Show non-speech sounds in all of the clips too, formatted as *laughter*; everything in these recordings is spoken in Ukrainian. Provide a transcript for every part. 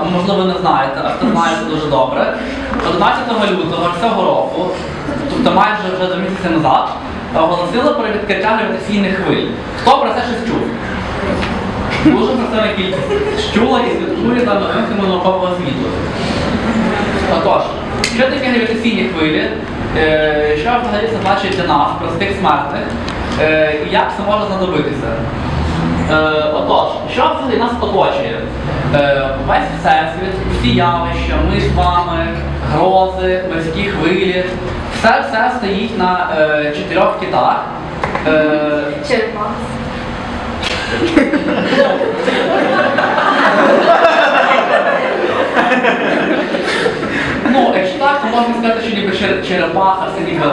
або можливо не знаєте, а хто знає це дуже добре. 11 лютого цього року, тобто майже вже до місяця назад, оголосили про відкриття гравітаційних хвиль. Хто про це щось чув? Дуже простора кількість чула і слідкує за новинками наукового світу. Отож, що таке гравітаційні хвилі? Е, Що взагалі це значить для нас, простих смертних, Е, і як це може знадобитися? Е, Отож, що взагалі нас оточує? Е, Весь всесвіт, всі явища, ми з вами, грози, морські хвилі, все все стоїть на е, чотирьох китах. Е, Черепах. *laughs* Ну, якщо так, то можна сказати, що ніби черепаха це ніби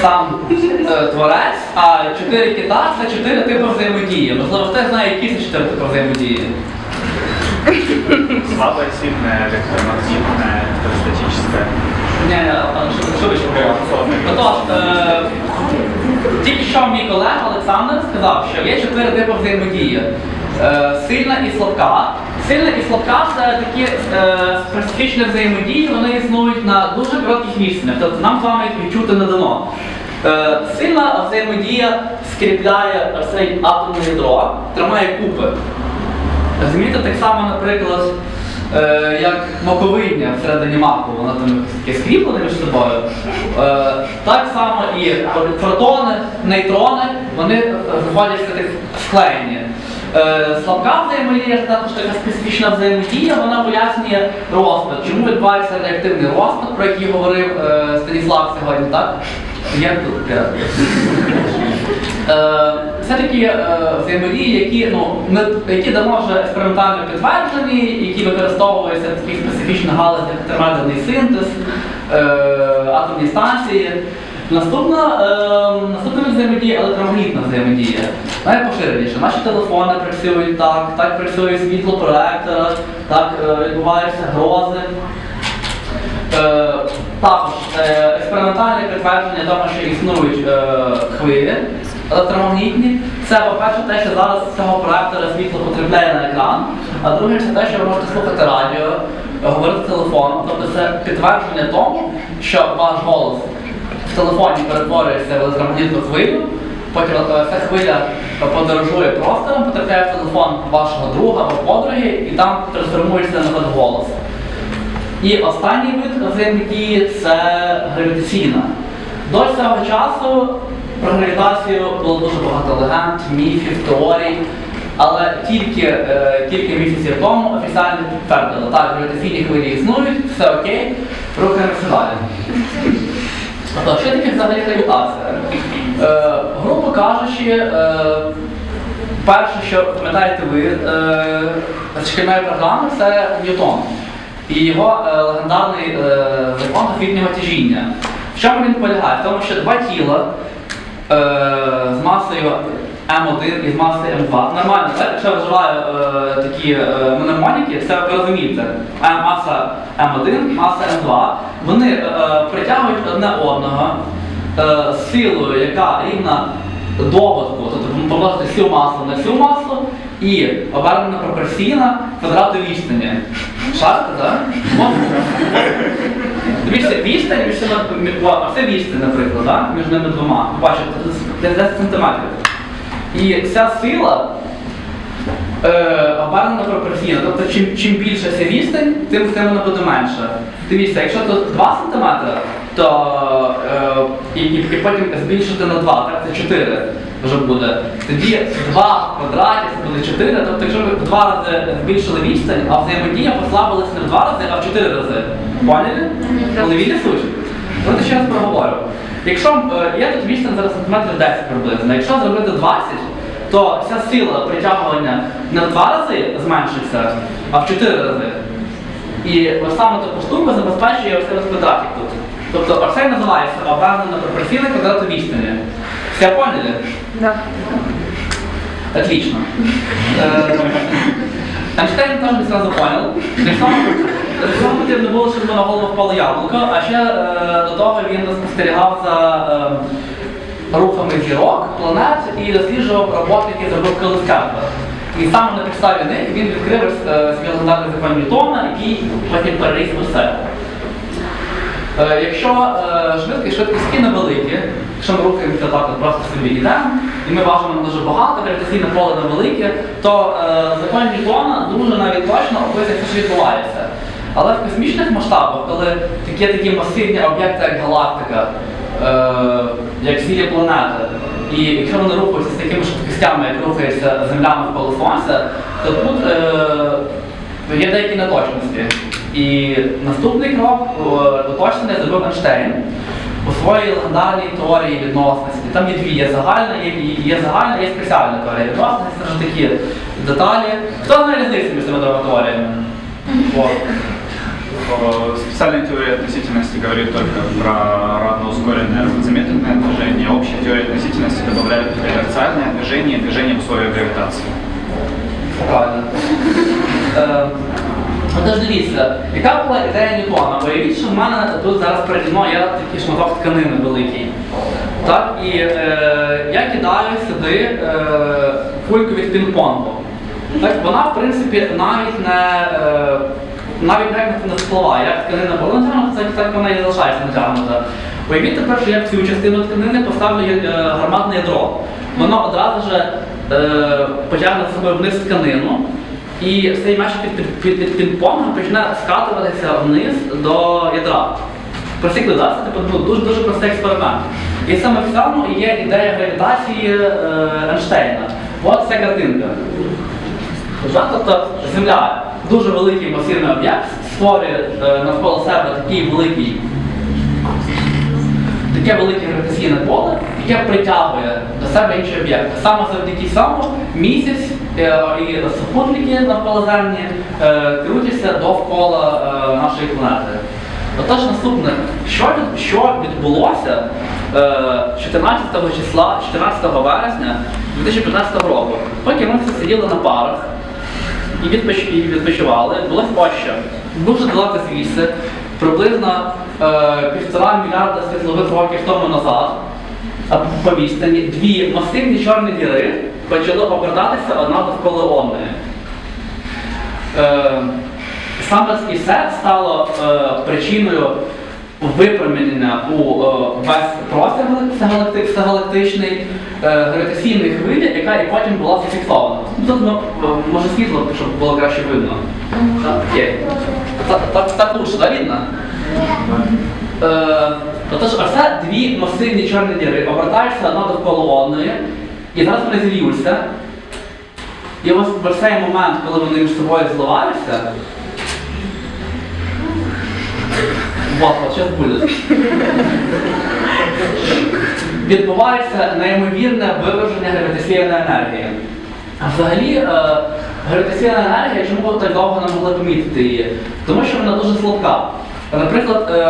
сам е, творець, а чотири кита це чотири типи взаємодії. Можливо, хтось знає, які це чотири типи взаємодії. Слабое, сильное, электромагнитное, статическое. Ще говорите? Отож, е, тільки що мій колега Олександр сказав, що є чотири типи взаємодії. Е, сильна і слабка. Сильна і слабка це такі е, специфічні взаємодії, вони існують на дуже коротких відстанях, тобто нам з вами їх відчути не дано. Е, сильна взаємодія скріпляє цей атомне ядро, тримає купи. Розумієте, так само, наприклад, е, як маковидня всередині маку, вона там таке скріплене між собою. Е, так само і протони, нейтрони, вони знаходяться склеєні. Е, слабка взаємодія це також така специфічна взаємодія, вона пояснює розпад. Чому відбувається реактивний розпад, про який говорив е, Станіслав сьогодні, так? Я тут. Це такі е, взаємодії, які, ну, які давно вже експериментально підтверджені, які використовуються в таких специфічних галузях, як синтез, атомні станції. Наступна, е, наступна взаємодія електромагнітна взаємодія. Найпоширеніше. Наші телефони працюють так, так працює світло проектора, так е, відбуваються грози. Е, також е, експериментальне підтвердження того, що існують е, хвилі електромагнітні. Це, по-перше, те, що зараз цього проектора світло потрапляє на екран, а друге, це те, що ви можете слухати радіо, говорити телефоном. Тобто це підтвердження тому, що ваш голос в телефоні перетворюється в електромагнітну хвилю, потім е, ця хвиля подорожує простором, потрапляє в телефон вашого друга або подруги, і там трансформується на голос. І останній вид взаємодії це гравітаційна. До цього часу про гравітацію було дуже багато легенд, міфів, теорій, але тільки е, кілька місяців тому офіційно підтвердили, так, гравітаційні хвилі існують, все окей, рухаємося далі. Тобто, що таке взагалі гравітація? Е, грубо кажучи, е, перше, що пам'ятаєте ви е, програми, це Ньютон і його е, легендарний е, закон фітнього тяжіння. В чому він полягає? В тому, що два тіла е, з масою М1 і з масою М2. Нормально, так? Якщо я вживаю е, такі е, мнемоніки, це ви розумієте. М, маса М1, маса М2. Вони е, притягують одне одного е, силою, яка рівна доводку, тобто помножити всю масу на всю масу і обернена пропорційна квадрату відстані. Шарите, так? Дивіться, відстань між а це відстань, наприклад, да? між ними двома. Бачите, це 10 сантиметрів. І ця сила е, обернена пропорційно. Тобто, чим, чим більше ця відстань, тим, тим вона буде менша. Дивіться, якщо тут 2 см, то е, і, і, потім збільшити на 2, так це 4 вже буде. Тоді 2 квадратів це буде 4. Тобто, якщо ви в 2 рази збільшили відстань, а взаємодія послабилася не в 2 рази, а в 4 рази. Поняли? Коли суть? Давайте ще раз проговорю. Якщо е, є тут відстань зараз сантиметрів 10 приблизно, якщо зробити 20, то ця сила притягування не в 2 рази зменшиться, а в 4 рази. І ось саме таку штуку забезпечує ось цей тут. Тобто ось це називається обернена пропорційна квадрату відстані. Все поняли? Да. Отлично. Э, Эйнштейн теж не сразу понял. Цього для цього було, щоб на голову впало яблуко, а ще е, до того він спостерігав за е, рухами зірок, планет і досліджував роботи, які зробив Колес Кеплер. І саме на підставі них він відкрив е, закон Ньютона, який потім переріс у. Е, Якщо е, швидкість швидкості невеликі, якщо ми рухаємося так, от просто собі йдемо, і ми важимо дуже багато, гравітаційне поле невелике, то закон Ньютона дуже навіть точно описує, що відбувається. Але в космічних масштабах, коли такі такі масивні об'єкти, як галактика, е, як цілі планети, і якщо вони рухаються з такими швидкостями, як рухається Земля навколо Сонця, то тут е, є деякі неточності. І наступний крок е, уточнення зробив Ейнштейн у своїй легендарній теорії відносності. Там є дві, є загальна, є, є загальна, є спеціальна теорія відносності, це ж такі деталі. Хто знає різницю між цими двома теоріями? Э, Специальная теория относительности говорит только про равноускоренное равнозамедлительное движение. Общая теория относительности добавляет инерциальное движение и движение в условиях гравитации. Правильно. Отож дивіться, яка була ідея Ньютона? Уявіть, що в мене тут зараз переді є такий шматок тканини великий. Так? І е, я кидаю сюди е, кульку від пінг-понгу. Вона, в принципі, навіть не, е, навіть навіть не спливає. Як тканина була натягнута, так, так вона і залишається натягнута. Уявіть тепер, що я в цю частину тканини поставлю е, гарматне ядро. Воно одразу ж е, потягне з собою вниз тканину. І цей м'яч під, під, під, під пінг-понгом почне скатуватися вниз до ядра. Простий клас, це типу, ну, дуже дуже простий експеримент. І саме в цьому є ідея гравітації е, Ейнштейна. От ця картинка. Тобто Земля дуже великий масивний об'єкт, створює е, навколо себе такий великий таке велике гравітаційне поле, яке притягує до себе інші об'єкти. Саме завдяки цьому місяць е, і супутники навколоземні е, крутяться довкола нашої планети. Отож, наступне, що, що відбулося е, 14 числа, 14 вересня 2015 року, поки ми всі сиділи на парах і, відпоч... і відпочивали, ось що. Дуже далеко звідси, приблизно е, півтора мільярда світлових років тому назад, по відстані, дві масивні чорні діри почали обертатися одна довкола одної. Е, саме і це стало е, причиною випромінення у е, весь простір всегалактичний е, гравітаційної хвилі, яка і потім була зафіксована. Тут ну, е, може світло, щоб було краще видно. Так. Так, так, так лучше, да, видно? Отож, оце дві масивні чорні діри обертаються одна довкола одної, і зараз вони зілюються. І ось в цей момент, коли вони між собою зливаються, вот, зараз буде. Відбувається неймовірне виверження гравітаційної енергії. А взагалі, е, гравітаційна енергія, чому так довго не могли помітити її? Тому що вона дуже слабка. Наприклад, е,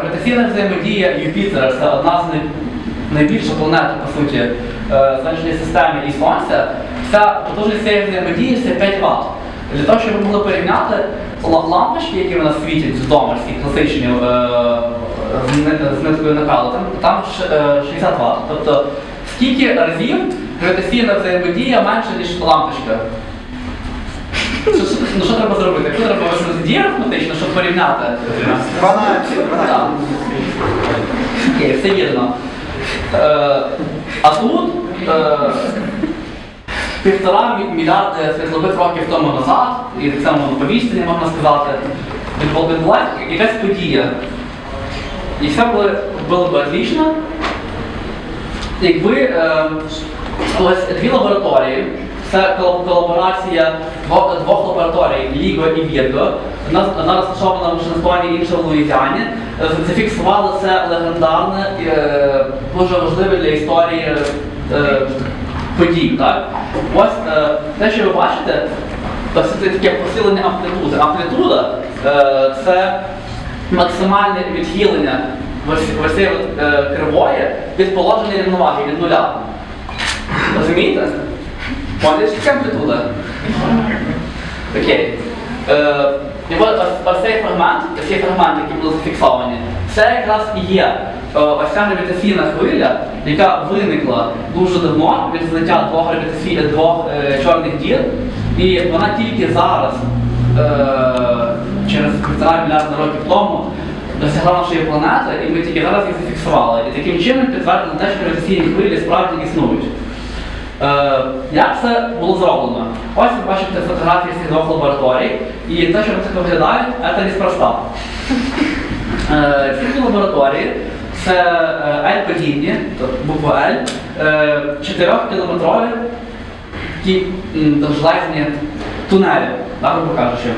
гравітаційна взаємодія Юпітера це одна з найбільших планет, по суті, е, сонячної системи і Сонця. Ця потужність цієї взаємодії це 5 Вт. Для того, щоб ви могли порівняти лампочки, які в нас світять вдома, всі класичні е, з ни- з ниткою накалу, там, там е, 60 Вт. Тобто скільки разів гравітаційна взаємодія менше, ніж лампочка? Ну, що треба зробити? Якщо треба дії арифметично, щоб порівняти? 12, 12. Окей, все вірно. Е, а тут е, півтора мільярди світлових років тому назад, і так само по відстані можна сказати, відбу- відбулася якась подія. І все було, було б отлично, якби е, ось дві лабораторії, це колаборація двох, двох лабораторій Ліго і Вірго, одна розташована в Вашингтоні, інша в Луїзіані, е, зафіксували це легендарне, е, дуже важливе для історії е, подій. Так? Ось е, те, що ви бачите, це таке посилення амплітуди. Амплітуда е, це максимальне відхилення ось, цієї е, кривої від положення рівноваги від нуля. Розумієте? Поняли, що амплітуда? Окей. Е, і от ось, ось цей фрагмент, ось цей фрагмент, які були зафіксовані, це якраз і є е, ось ця гравітаційна хвиля, яка виникла дуже давно від злиття двох гравітаційних двох е, чорних дір І вона тільки зараз, е, через півтора мільярда років тому, досягла нашої планети, і ми тільки зараз їх зафіксували. І таким чином підтвердили те, що гравітаційні хвилі справді існують. Е, як це було зроблено? Ось ви бачите фотографії з двох лабораторій, і те, що вони так виглядають, це неспроста. Е, Ці лабораторії це L-подібні, тобто буква L, 4-кілометрові такі довжелезні тунелі, грубо кажучи.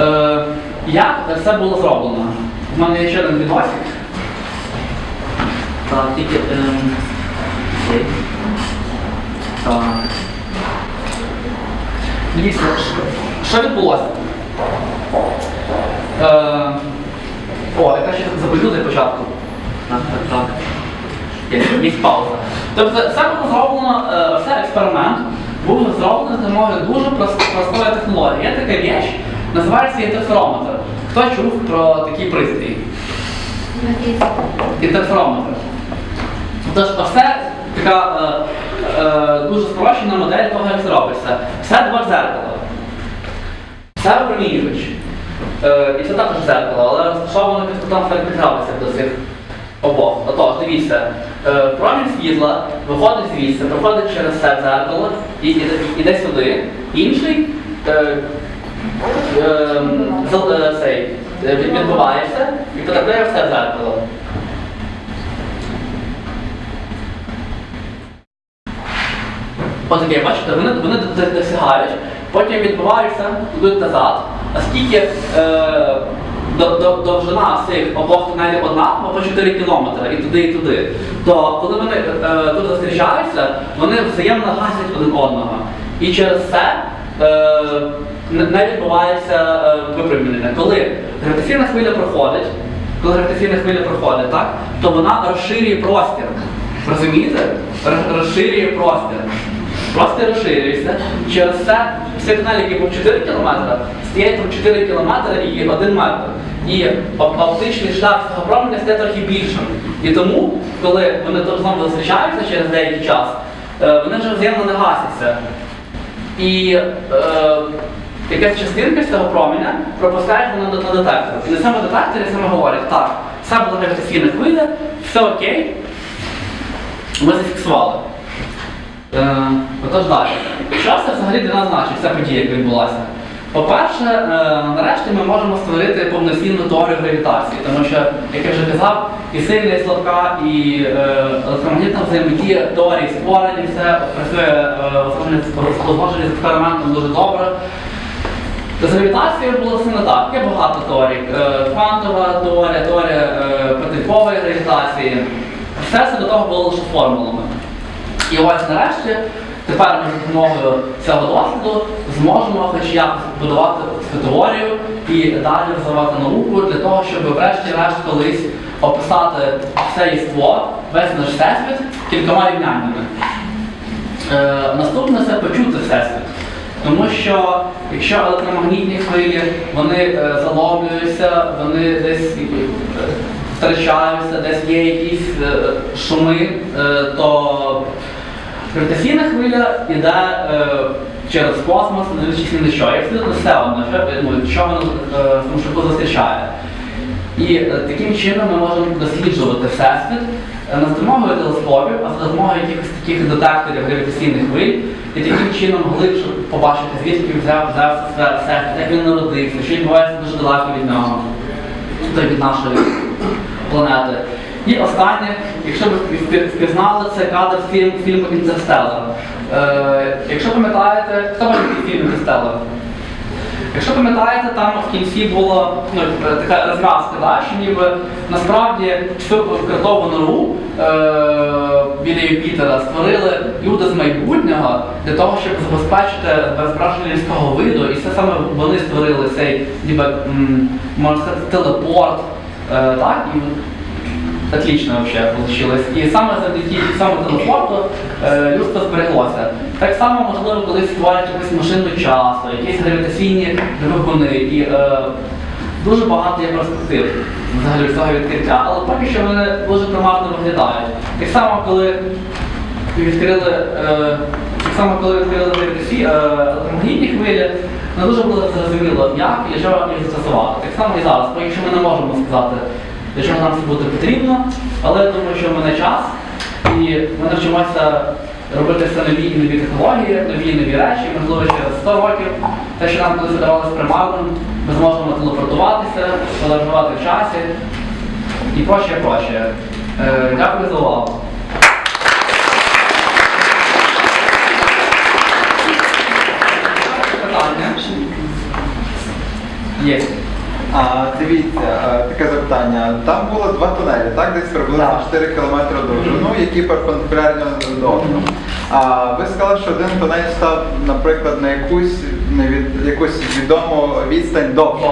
Е, Як це було зроблено? У мене є ще один відосик. Так, тільки. ем. Так. Дивіться, що- відбулося? Е, о, яка ще запиту для початку. Так, так, так. Є, є пауза. Тобто було зроблено, все експеримент був зроблений за допомогою дуже простої технології. Є така річ, називається інтерферометр. Хто чув про такий пристрій? Інтерферометр. Тож все така е, е, дуже спрощена модель того, як це робиться. Все два дзеркала. Це випромінювач. Е, і це також дзеркало, але розташовано кутом 45 до цих обох. Отож, дивіться, е, промінь світла виходить звідси, проходить через це дзеркало і іде сюди. Інший е, е, е, цей, е, відбивається і потрапляє в це дзеркало. Отаке, бачите, вони, вони досягають, потім відбуваються, йдуть назад. Оскільки е, до, до, довжина цих обох тунелів однакова по 4 кілометри і туди, і туди, то коли вони е, тут зустрічаються, вони взаємно гасять один одного. І через це е, не відбувається е, випрямлення. Коли гравітаційна хвиля проходить, коли гравітаційна хвиля проходить, так, то вона розширює простір. Розумієте? Розширює простір. Простір розширюється. Через це всі тунелі, які був 4 км, стає там 4 км і 1 метр. І оп- оптичний шлях цього променя стає трохи більшим. І тому, коли вони знову зустрічаються через деякий час, е, вони вже взаємно не гасяться. І е, якась частинка з цього променя пропускають воно на детектор. І на цьому детекторі саме говорять, так, це була гравітаційна хвиля, все окей, ми зафіксували. Е, отож далі. Що це взагалі для нас значить, ця подія, яка відбулася? По-перше, е, нарешті ми можемо створити повноцінну теорію гравітації, тому що, як я вже казав, і сильна, і слабка, і е, електромагнітна взаємодія теорії створені, все працює з експериментом дуже добре. З гравітацією було все не так. Є багато теорій. Квантова теорія, теорія протипової гравітації. Все це до того було лише формулами. І ось нарешті, тепер ми за допомогою цього досвіду зможемо хоч якось будувати цю теорію і далі розвивати науку для того, щоб врешті-решт колись описати все єство, весь наш всесвіт кількома рівняннями. Е, наступне це почути всесвіт. Тому що якщо електромагнітні хвилі вони е, заломлюються, вони десь е, втрачаються, десь є якісь е, шуми, е, то гравітаційна хвиля йде е, через космос, не дивлячись на що. І абсолютно все одно, що, що воно е, тому шляху зустрічає. І е, таким чином ми можемо досліджувати всесвіт не з допомогою телескопів, а за допомогою якихось таких детекторів гравітаційних хвиль, і таким чином глибше побачити, звідки взяв взявся все- всесвіт, як він народився, що відбувається дуже далеко від нього, тобто від нашої планети. І останнє, якщо ви впізнали, це кадр фільм, фільму Інтерстеллар. Е, якщо пам'ятаєте, хто бачив фільм Інтерстеллар? Якщо пам'ятаєте, там в кінці була ну, е, така розв'язка, да, що ніби насправді кротову нору е, біля Юпітера створили люди з майбутнього для того, щоб забезпечити безбраження людського виду. І це саме вони створили цей, ніби, можна сказати, телепорт. Е, так? І Отлично вообще получилось. І саме завдяки саме телепорту е, людство збереглося. Так само, можливо, колись створять якусь машину часу, якісь гравітаційні двигуни. І е, дуже багато є перспектив взагалі цього відкриття, але поки що вони дуже примарно виглядають. Так само, коли відкрили е, саме коли відкрили е, електромагнітні хвилі, не дуже було зрозуміло, як і чого їх застосувати. Так само і зараз, поки що ми не можемо сказати, для нам це буде потрібно, але я думаю, що в мене час, і ми навчимося робити все нові і нові технології, нові і нові речі, можливо, через 100 років. Те, що нам колись видавалося примарним, ми зможемо телепортуватися, подорожувати в часі і прочее, прочее. Е, дякую за увагу. Є. А, дивіться, таке запитання. Там було два тунелі, так? Десь приблизно Так. 4 км довжину, які перпендикулярні один до одного. А ви сказали, що один тунель став, наприклад, на якусь, не від, якусь відому відстань довше.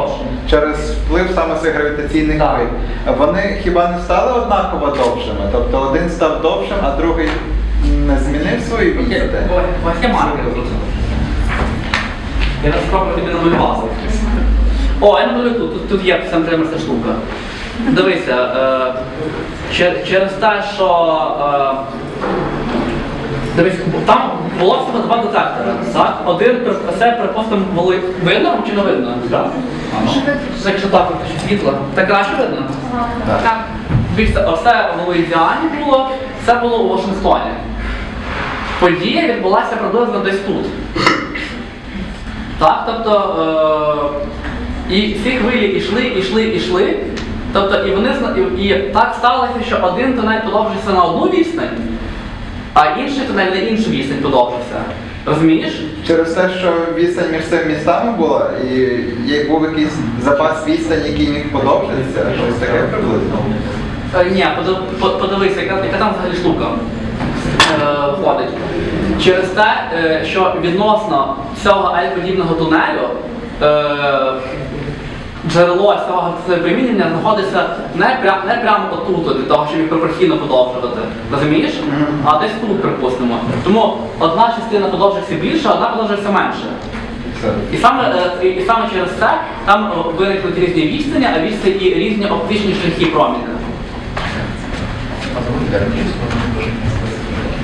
Через вплив саме цих гравітаційних хвиль. Вони хіба не стали однаково довшими? Тобто один став довшим, а другий не змінив свою відстань? Я спробую тобі намалювати. О, я намалюю тут, тут, тут є сантиметр ця штука. Дивися, е, через те, що е, дивись, там було всього два детектори. Так? Один це, припустимо, були видно чи не видно? Так. Якщо так, то світло. Так краще видно? Так. Дивіться, оце в Луїзіані було, це було у Вашингтоні. Подія відбулася приблизно десь тут. Так, тобто, е, і всі хвилі йшли, йшли, йшли. Тобто, і вони і, так сталося, що один тунель подовжився на одну відстань, а інший тунель на іншу відстань подовжився. Розумієш? Через те, що відстань між цими містами була, і був якийсь запас відстань, який міг подовжитися, щось таке приблизно. Е, Ні, подивися, яка, яка там взагалі штука е, входить. Через те, е, що відносно цього L-подібного тунелю е, джерело цього випромінення знаходиться не, пря, не прямо отут, для того, щоб їх пропорційно подовжувати. Розумієш? А десь тут, припустимо. Тому одна частина подовжується більше, а одна подовжується менше. І саме, е, і, і саме через це там е, виникнуть різні відстані, а відстані і різні оптичні шляхи проміння.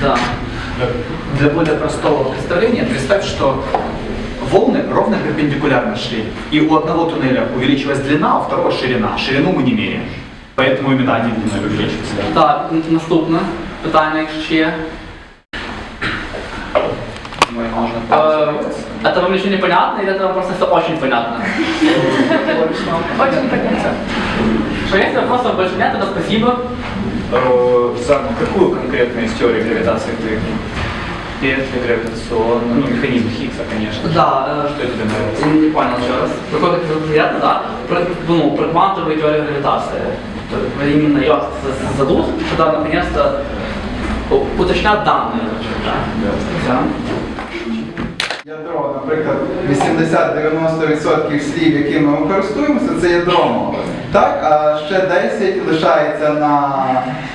Да. Для более простого представления представь, что волны ровно перпендикулярно шли. И у одного туннеля увеличилась длина, а у второго ширина. Ширину мы не меряем. Поэтому именно один туннель увеличился. Так, н- наступне питання, ще. Думаю, можно Это вам еще непонятно, или это вам просто все очень понятно? Очень понятно. Что если вопросов больше нет, тогда спасибо. Э, За какую конкретно из теории гравитации ты? Петли гравитационные, ну, механизм Хиггса, конечно. Да, э, Что тебе нравится? Я не понял еще раз. Это приятно, да? Про, ну, про квантовую теорию гравитации. Есть Именно ее з- задут, когда наконец-то уточнят данные. Да. Ядро, наприклад, 80-90% слів, якими ми користуємося, це мови. Так, а ще 10 лишається на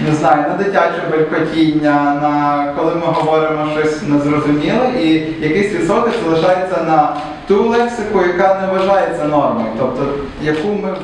не знаю, на дитяче белькотіння, на коли ми говоримо щось незрозуміле, і якийсь відсоток залишається на ту лексику, яка не вважається нормою, тобто яку ми